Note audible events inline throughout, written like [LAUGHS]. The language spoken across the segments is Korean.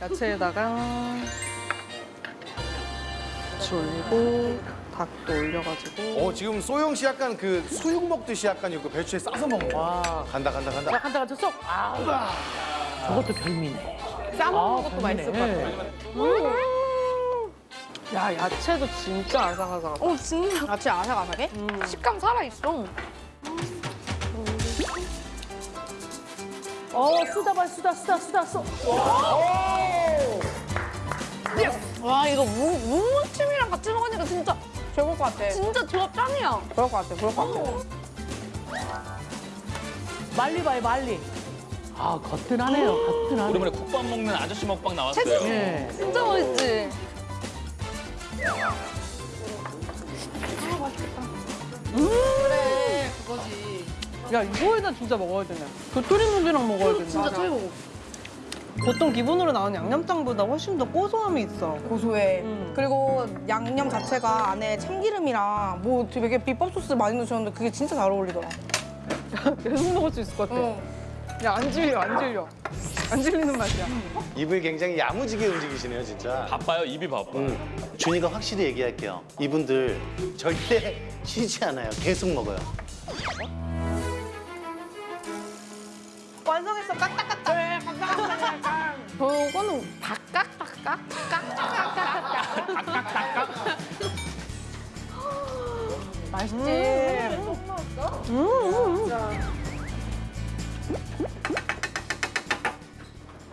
야채에다가 같이 올리고 닭도 올려가지고 어 지금 소영 씨 약간 그 수육 먹듯이 약간 이거 배추에 싸서 먹는 거. 와. 간다 간다 간다. 자, 간다 간다 쏙. 아. 저것도 별미네. 싸먹는 아, 것도 별미네. 맛있을 것 같아. 야 야채도 진짜 아삭아삭하다. 어 진짜 야채 아삭아삭해? 식감 살아있어. 어, 쓰다 봐, 쓰다, 쓰다, 쓰다, 써. 와 이거 무, 무무침이랑 같이 먹으니까 진짜 최고일 것 같아. 진짜 조합 짱이야. 그럴 것 같아. 그럴 것 같아. 말리 봐요, 말리. 아, 거뜬하네요, 거뜬하네. 오랜만에 국밥 먹는 아저씨 먹방 나왔어요. 예. 진짜 맛있지? 야 이거에다 진짜 먹어야 되네. 도토리묵이랑 먹어야 되네. 진짜 최고. 보통 기본으로 나오는 양념장보다 훨씬 더 고소함이 있어. 고소해. 음. 그리고 양념 자체가 안에 참기름이랑 뭐 되게 비법 소스 많이 넣으셨는데 그게 진짜 잘 어울리더라. [LAUGHS] 계속 먹을 수 있을 것 같아. 응. 야안 질려 안 질려. 안 질리는 맛이야. 입을 굉장히 야무지게 움직이시네요 진짜. 바빠요, 입이 바빠. 응. 준이가 확실히 얘기할게요. 이분들 절대 [LAUGHS] 쉬지 않아요. 계속 먹어요. 완성했어 깍깍깍깍. 저거는 닭깍닭깍? 깍깍깍깍. 맛있지.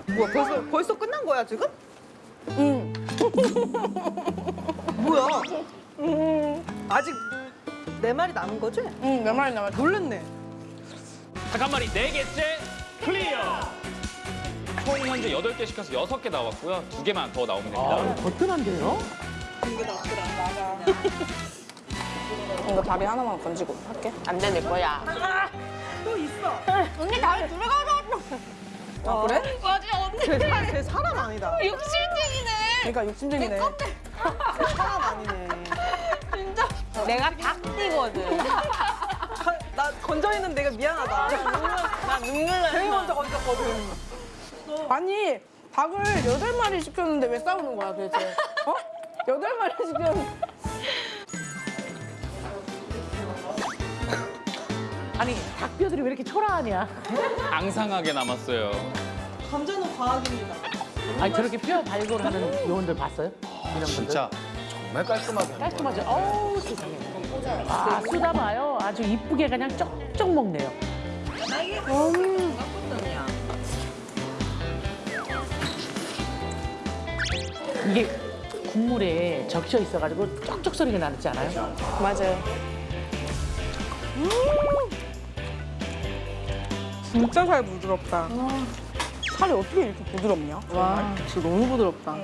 뭐야 벌써 벌써 끝난 거야 지금? 응. 뭐야? 아직 네 마리 남은 거지? 응, 몇 마리 남았다. 놀랬네. 닭 한 마리 네 개째 현재 여덟 개 시켜서 여섯 개 나왔고요. 두 개만 더 나오면 됩니다. 아, 거뜬한데요? [LAUGHS] 이거 다리 하나만 건지고 할게. 안 되는 거야. 언니 다리 들어가서. 아, 그래? 맞아 언니. 쟤, 사, 쟤 사람 아니다. [LAUGHS] 욕심쟁이네. 그러니까 욕심쟁이네. 사람 아니네. 내가 닭띠거든. 나 건져 있는 내가 미안하다. 나 눈물 나. 제일 먼저 건졌거든. 아니, 닭을 여덟 마리 시켰는데 왜 싸우는 거야 도대체? 어? 여덟 마리 시켰는데. 아니, 닭뼈들이 왜 이렇게 초라하냐? 앙상하게 남았어요. 감자는 과학입니다. 아니, 저렇게 뼈 발굴하는 요원들 봤어요? 이런 분들? 진짜 정말 깔끔하게. 깔끔하죠? 어우, 세상에. 아, 쓰다 봐요. 아주 이쁘게 그냥 쪽쪽 먹네요. 이게 국물에 적셔 있어가지고 쩍쩍 소리가 나지 않아요? 맞아요. 진짜 살 부드럽다. 살이 어떻게 이렇게 부드럽냐? 와, 진짜 너무 부드럽다.